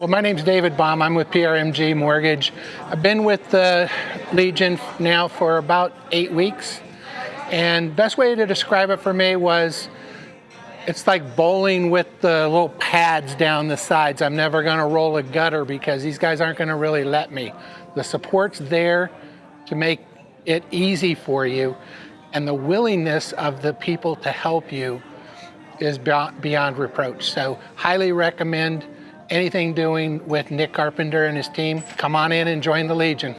Well, my name's David Baum. I'm with PRMG Mortgage. I've been with the Legion now for about eight weeks. And best way to describe it for me was it's like bowling with the little pads down the sides. I'm never going to roll a gutter because these guys aren't going to really let me. The support's there to make it easy for you. And the willingness of the people to help you is beyond reproach. So highly recommend anything doing with Nick Carpenter and his team, come on in and join the Legion.